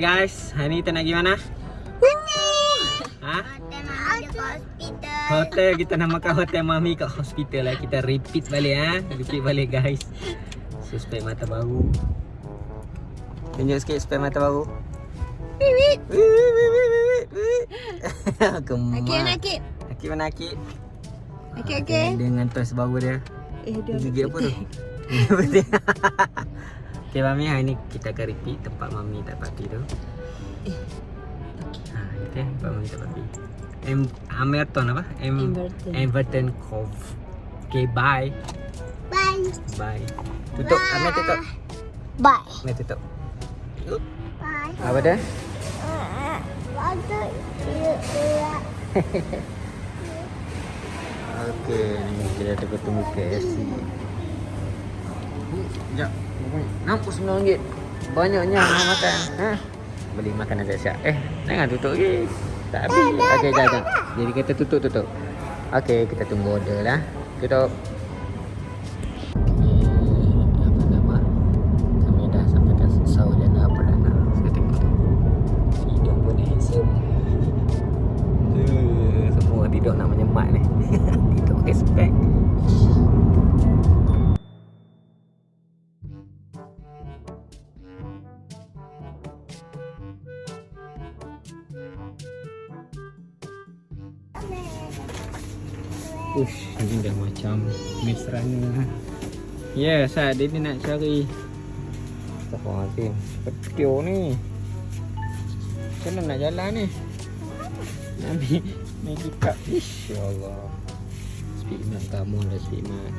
Guys, hari ni kita nak pergi mana? Ha? Hotel kita namakan hotel mami kat hospital lah. Kita repeat balik ha. Repeat balik guys. So mata baru. Tunjuk sikit spek mata baru. Wait, Gemak. Okey, nak kit. Akik mana akik? Okey, Ah, okey. Dengan toys baru dia. Eh, Dia gigit apa tu? Betul. Okay Mami, hari ni kita akan repeat tempat Mami tak party tu. Eh, Ha, okay, tempat Mami tak party. M Amerton apa? M Everton. Everton Cove. Okay, bye. Bye. Bye. Tutup. Amir tutup. Bye. Amir tutup. Bye. Apa dia? Waktu Okey, ni kita dah bertemu KFC. Sekejap. Nampak RM9. Banyaknya nak makan. Ha? Beli makanan siap-siap. Eh, jangan tutup lagi. Tak habis. Okey, jap, jap. Jadi kita tutup, tutup. Okey, kita tunggu order lah. Tutup. Apa nama? Kami dah sampai ke Saujana Perdana. Saya tengok tu. Hidung pun handsome. Eh, Semua tidur nak menyemat ni. tidur pakai Ya, yes, saya dia ni nak cari. Astagfirullahaladzim. Petiu ni. Macam mana nak jalan ni? Nabi Maggie Cup Ish Ya Allah Speed mat kamu dah speed mat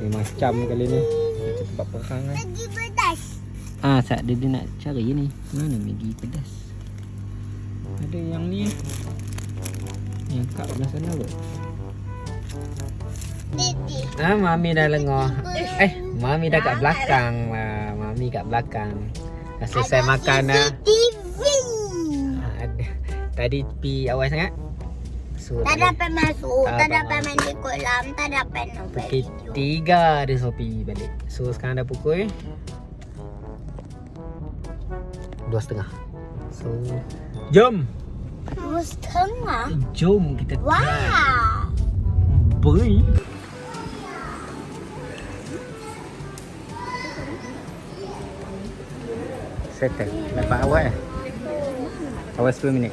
Ni macam kali ni Kita tempat perang kan Lagi pedas. Ah, saat dia, dia nak cari ni Mana Maggie pedas Ada yang ni Yang kat belah sana kot Titi. Ah, Mami dah lengah. Eh, Mami dah kat belakang Mami kat belakang. Dah selesai makan dah. Ah, ada. Tadi pi awal sangat. So, Tak dapat masuk, Tak tak dapat mandi kolam, tak dapat nampak Pukul video. tiga dia Sopi balik. So sekarang dah pukul Dua setengah. So Jom. Dua setengah? Jom kita try. Wow. Boy Settle Dapat awal eh Awal 10 minit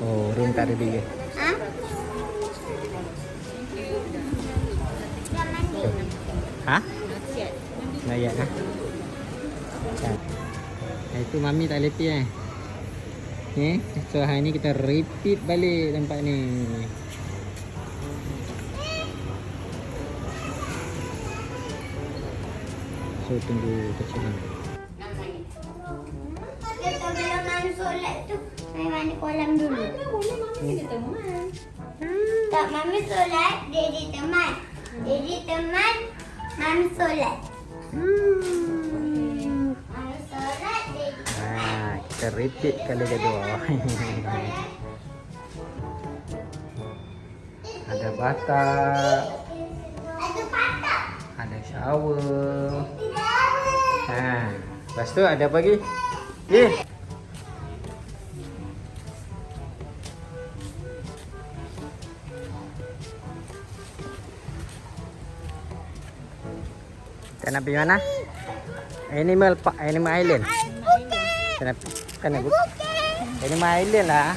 Oh, room tak ada dia. Ha? Ha? Layak ha? Ha, itu mami tak lepi eh. Okay. So hari ni kita repeat balik tempat ni. So tunggu kecil ni. Kita belum mandi solat tu. Saya mandi kolam dulu. Tak, Mami solat, Daddy teman. Daddy teman, Mami solat. Mami solat, Daddy Ha, kita repeat kali kedua. ada batak, Ada patah. ada shower. Ha, lepas tu ada apa lagi? Eh. Kita nak pergi mana? Animal Park, Animal Island. Kita nak kan nak bu- Animal Island lah.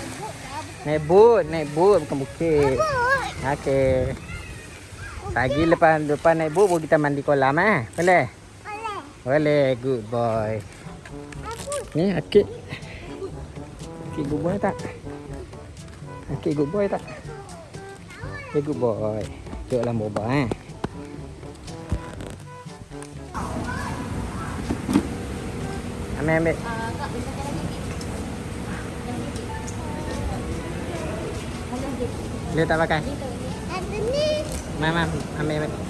Naik boat, naik boat bukan bukit. Okey. Pagi lepas lepas naik boat baru kita mandi kolam eh. Boleh? Boleh, good boy. Ni akik. Akik good boy tak? Akik good boy tak? Dia good boy. Duduk dalam boba eh. Ambil ambil. Dia tak pakai. Ada ni. Mam, mam, ambil ambil.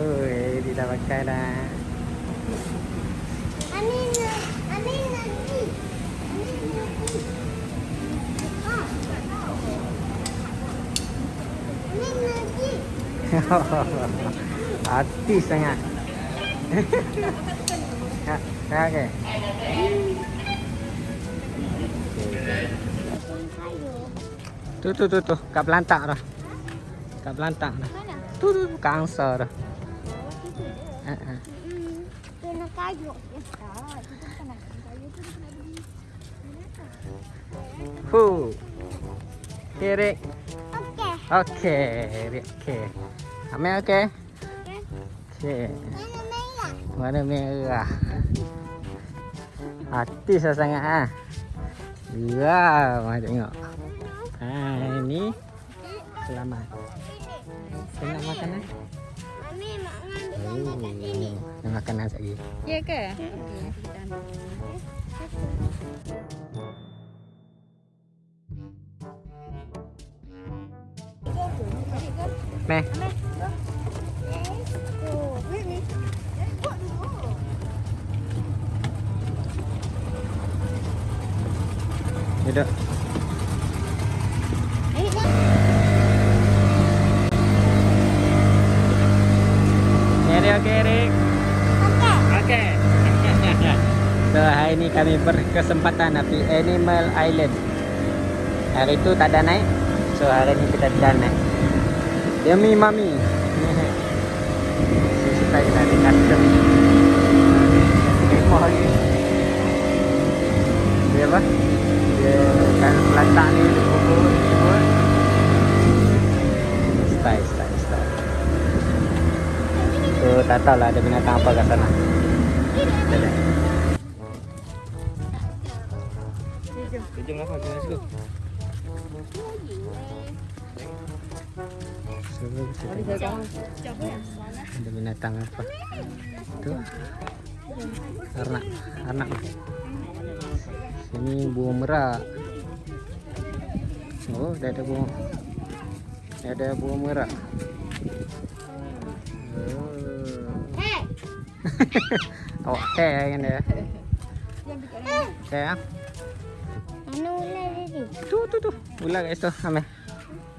Oi, dia dah pakai dah. Nanti. Nanti. Ah. Nanti. Hati sangat. ha, ha, okey. Tu tu tu tu, kat pelantak dah. Kat pelantak dah. Tu tu kat angsa dah. Kayu. Ya, tak. Itu bukan nak kayu tu dia kena beli. Hu. Okay, Rick. Okey. Okay, Rick. Okay. Amel okay? Okey. Okay. Mana merah? Warna merah. Hati saya sangat ah. Wow, mari tengok. Ha, ini selamat. Selamat makanan. Mami mak ngambil Oh, gambar kat sini. ini makanan lagi. Ya ke? Okey, nanti kita ambil. Meh. Ini. Duduk. Ini dah. Ini okey, Rick. Okey. Okey. so, hari ni kami berkesempatan pergi Animal Island. Hari tu tak ada naik. So, hari ni kita dah naik. Demi mami. Suka kita di custom. Kemah lagi. Dia apa? Dia kan pelatak ni, dia bubur. Style, style, style. So, tak tahulah ada binatang apa kat sana. Dadah. Jom lah, jom let's go. So, kita tengok ada binatang apa. Tu. Arnak, arnak. Sini buah merak. Oh, dah ada buah. Dah ada buah merak. Oh. Hey. Awak teh kan dia. Teh ah. Mana ular tadi? Tu tu tu. Ular kat situ. Ambil.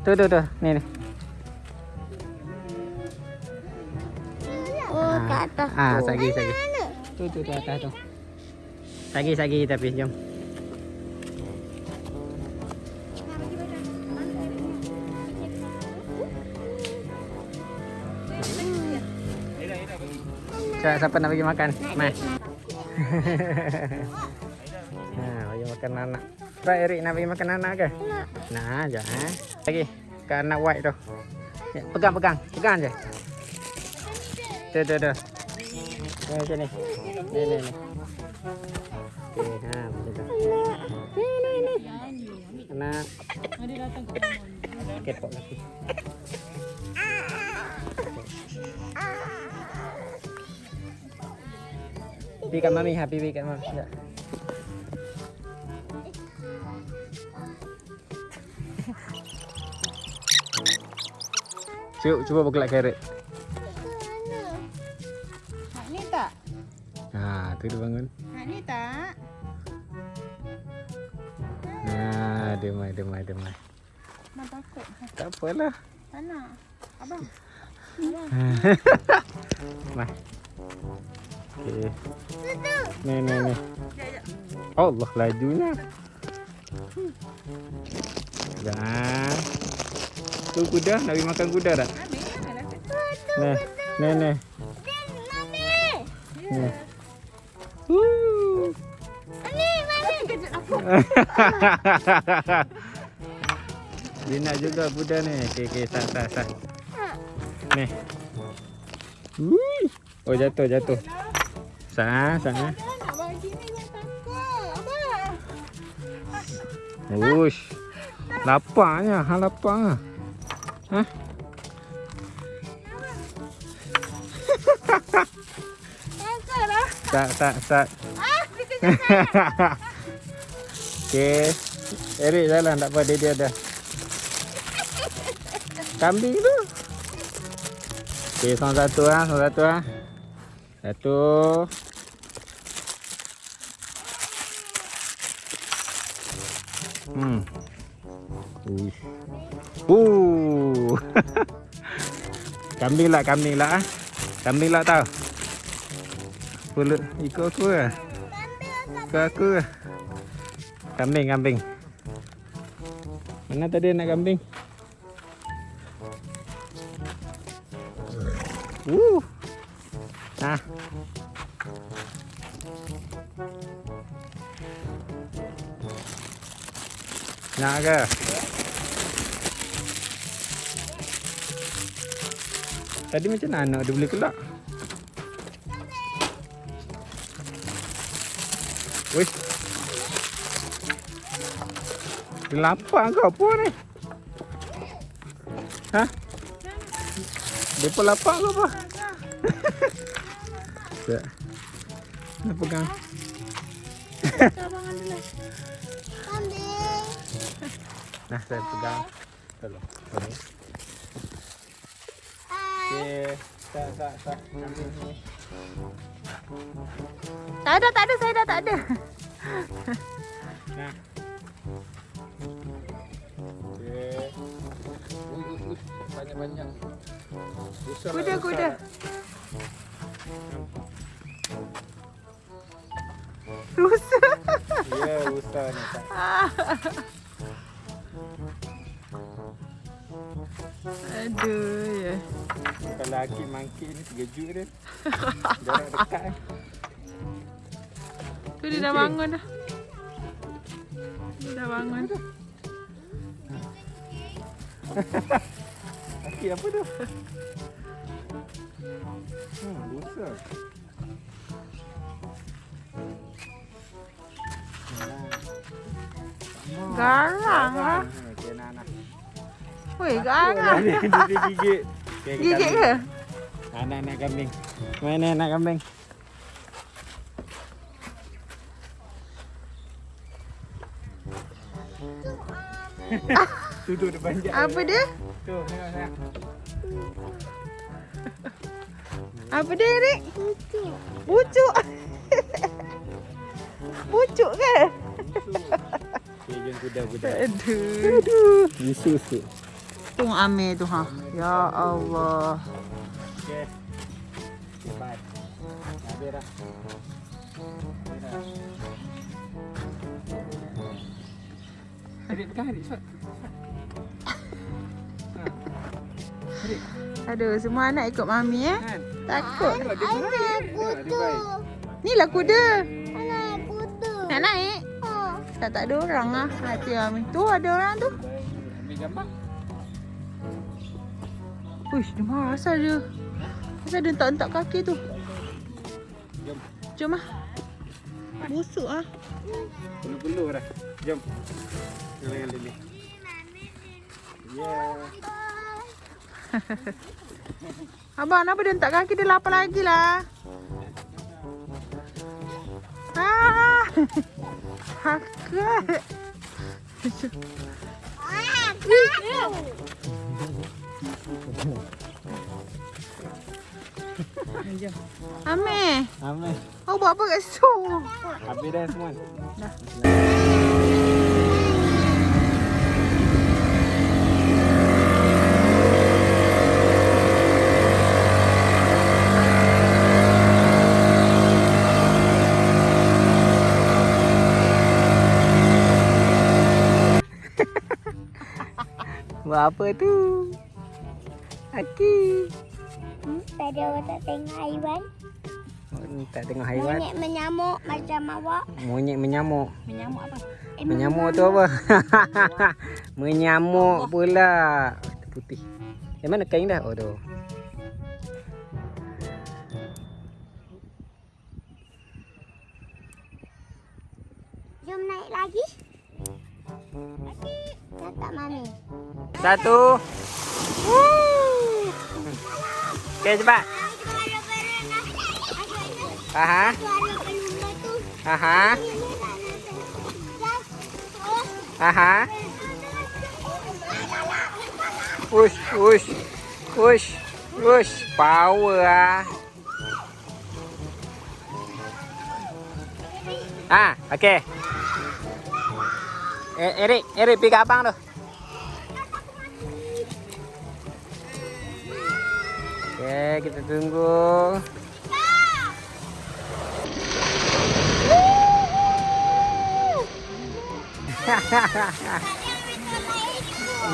Tu tu tu. Ni ni. Oh, kat atas. Ah, tu. sagi sagi. Tu tu tu atas tu. Sagi sagi tapi jom. Siapa, siapa nak bagi makan? Mai. ha, bagi makan anak. Tak Erik nak bagi makan anak ke? Nak. Nah, eh. Lagi ke anak white tu. Ya, pegang pegang, pegang je. Tu tu tu. Ni sini. Ni ni ni. Okey, ha macam tu. Ni ni ni. Anak. Mari datang ke rumah. Kepok lagi. Pi kat mami ha, pi pi kat mami. Ya. Cuba cuba bergelak carrot. Hak ni tak? Ha, tu dia bangun. Hak ni tak? Ha, dia mai dia mai dia mai. Mak takut. Tak apalah. Mana? Abang. Mai. Okey. Ni ni ni. Allah lajunya. Jangan. Tu kuda nak pergi makan kuda tak? Dah. Ni. Mami. Ni. Woo. Mami, mami. Kejut aku. Dia nak juga kuda ni. Okey okey sat sat sat. Ni. Oh jatuh jatuh. Takut. Abang. Ush. Laparnya, ha lapar. Tak tak tak. Okey. Erik jalan tak apa dia dia ada. Kambing tu. Okey, satu ah, satu ah. Satu. Kambing lah, kambing lah. ah. Kambing lah tau. Pula ikut aku ke? Ikut aku ke? Kambing, kambing. Mana tadi nak kambing? Woo. Nah. Nak ke? Tadi macam mana dia boleh kelak? Wih. Dia lapar ke apa ni? Ha? Dia pun lapar ke apa? Tak. Nak pegang. Nah, saya pegang. Tolong. Tolong. Okey. Tak, tak, tak. Tak ada, tak ada. Saya dah tak ada. Nah. Okey. Ui, ui, ui. Banyak-banyak. Kuda, kuda. Rusa. Ya, besar ni. Aduh, ya. Kalau Hakim mangkit ni terkejut dia. Jarak dekat eh. Tu dia dah bangun dah. Dia dah bangun. Hakim apa tu? Hmm, besar. Garang lah. Weh, garang. Dia dia gigit. Gigit ke? Anak nak kambing. Mana anak kambing? tu tu depan je. Apa dia? Tu, tengok. Apa dia, Rik? Pucuk. Pucuk ke? Okey, jom kuda-kuda. Aduh. Aduh, isu Tu Amir tu ha. Ya Allah. Okey. Bye. Habis. Adik pegang adik. Aduh, semua anak ikut mami eh. Kan? Takut. Dia baik. Ni lah kuda. Anak kuda. Nak naik? Oh. Tak tak ada orang ah. Hati mami. Tu ada orang tu. Ambil gambar. Uish, dia marah asal dia. Asal dia entak-entak kaki tu. Jom. Jom ah. Busuk ah. Peluh-peluh dah. Jom. Dengan Lili. Yeah. Abang, kenapa dia entak kaki dia lapar lagi lah. Ah. Hakak. Ah, Amir, Ambil. kau buat apa kat situ? Habis dah semua. Dah. Buat apa tu? Aki. Hmm, tadi awak tak tengok haiwan. Oh, ni tak tengok haiwan. Monyet menyamuk macam awak. Monyet menyamuk. Menyamuk apa? Eh, Menyamuk tu apa? menyamuk pula. Putih. Yang mana kain dah? Oh tu. Jom naik lagi. Tak tak mami. Satu. Okey cepat. Aha. Aha. Aha. Push, push. Push. Push. Power ah. Ah, okey. Eh, Erik, Erik pergi ke abang tu. Okey, kita tunggu.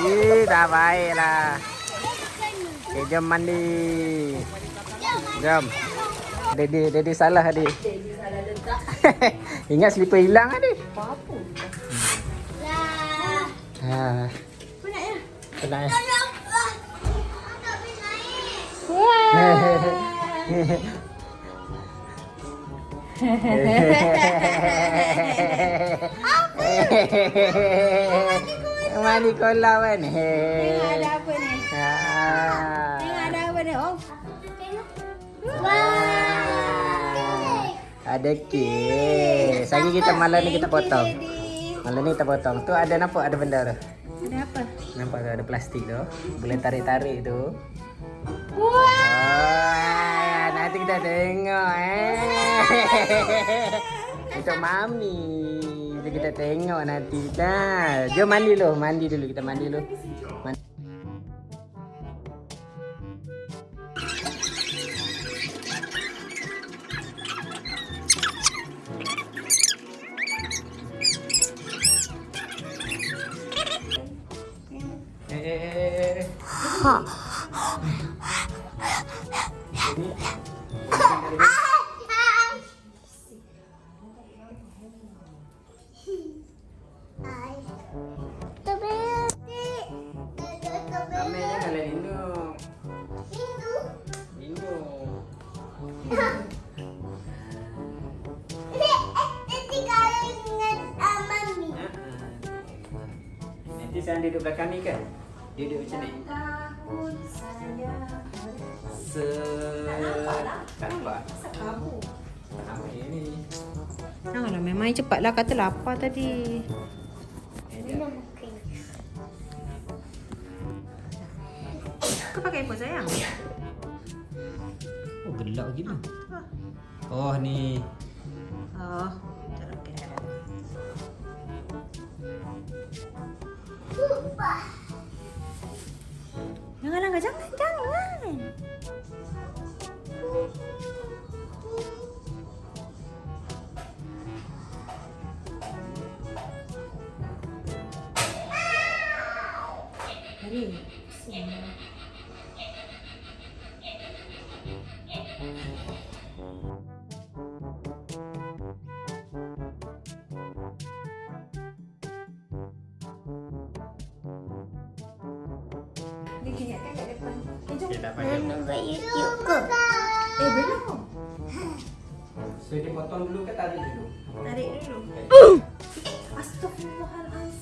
Ih, dah baiklah. Okay, jom mandi. Jom. Dedi, Dedi salah tadi. Ingat slipper hilang tadi. Ya? Ya. Tolong. Ah, boleh naik. Mandi kolam kan? Tengok ada apa ni? Ha. Tengok ada apa ni? Oh. Ada kek. Sagi kita malam ni kita potong. Malam ni kita potong. Tu ada nampak ada benda tu. Nampak tu ada plastik tu. Boleh tarik-tarik tu. Wah. Wah, nanti kita tengok eh. Untuk mami. Nanti kita tengok nanti. Dah. Jom mandi dulu, mandi dulu kita mandi dulu. Saya duduk belakang ni kan? Dia duduk macam ni. Se... Tak nampak? Kabur. Tak nampak dia ni. Janganlah memang cepatlah kata lapar tadi. Kau pakai apa sayang? Oh, gelap gila. Oh, ni. Oh, tak okey. Jangan langgar, jangan, jangan. Hari. Dia potong dulu ke tarik dulu? Tarik dulu.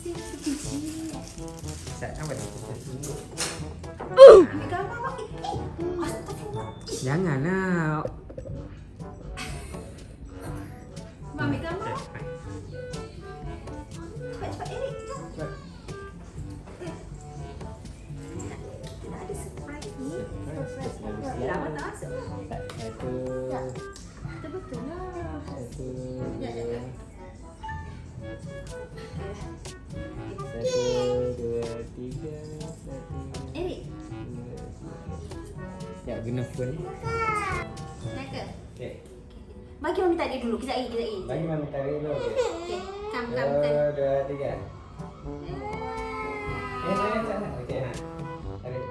Sebiji. Sat, apa ni? Phone ni. nak ke? Okay. Bagi mami tarik dulu. Kejap lagi, kejap lagi. Bagi mami tarik dulu. Okay. Okey. Kam, kam, Dua, kam. dua, tiga. Eh, jangan, jangan. Okey, ha. Tarik.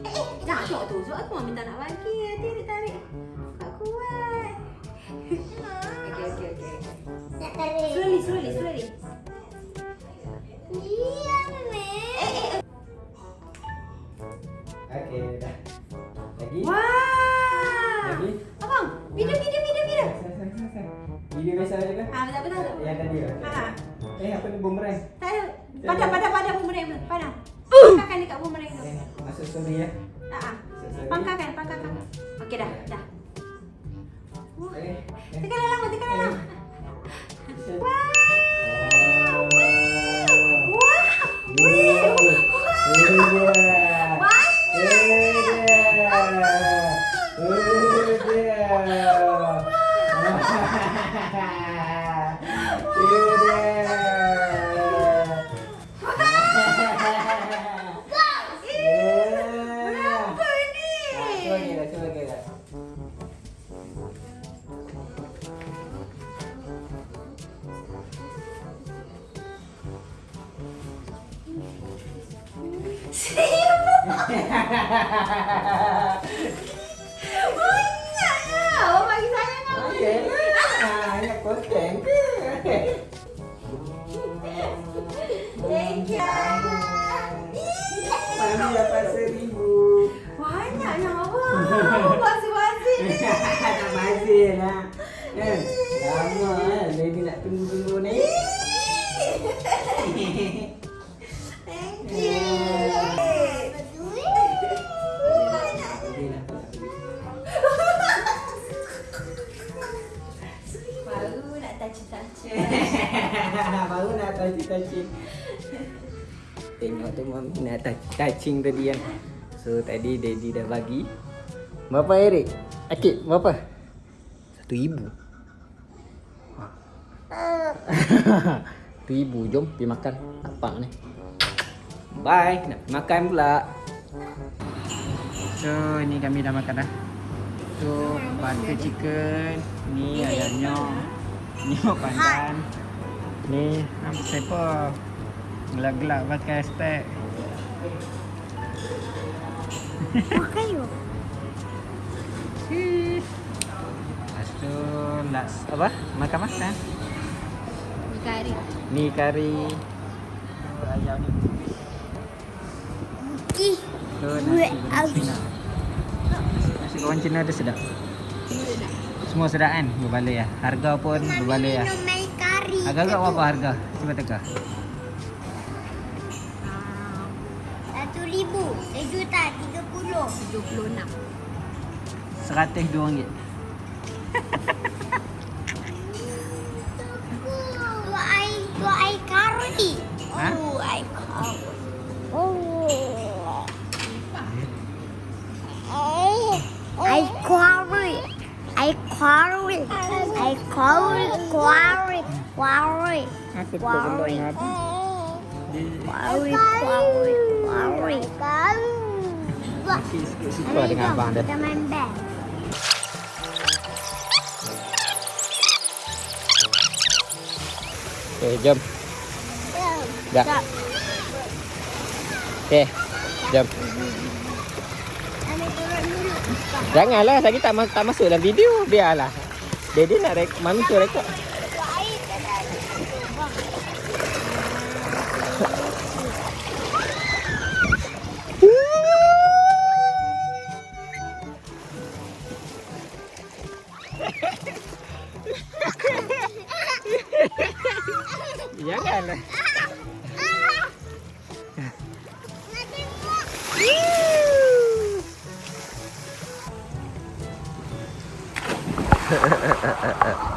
Eh, jangan tengok tu. Sebab aku mami tak nak bagi. Nanti Eric tarik. Tak kuat. Okey, okey, okey. Nak tarik. Tengok tu nak touch- touching tadi kan. So tadi daddy dah bagi. Berapa Eric? Akid berapa? Satu ibu. Satu ibu. Jom pergi makan. Apa ni? Bye. Nak makan pula. So ni kami dah makan dah. So butter chicken. Ni ayamnya. Ni pandan. Ni apa siapa? Gelak-gelak pakai stek. Makan yuk. Lepas tu nak apa? Makan-makan. Kari. Ni kari ayam ni. Ih, Tu nasi goreng. Cina. Nasi goreng Cina dia sedap. Semua sedap kan? Berbaloi lah. Harga pun berbaloi kari. Agak-agak berapa harga? Cuba teka. tu tak, 30. 76. 102 ringgit. buat air, buat air karun ni. Ha? Oh, air karun. Oh. Air karun. Air karun. Air karun. Karun. Karun. Nanti pukul dua ingat. Karun. Karun. Karun. Quarry. Okey, suka dengan abang dia. Kita main band. Okey, jom. Dah. Okey, jom. Janganlah, saya tak, tak masuk dalam video. Biarlah. Daddy nak rek, mami tu rekod. 嫌がる。Ha ha ha ha ha.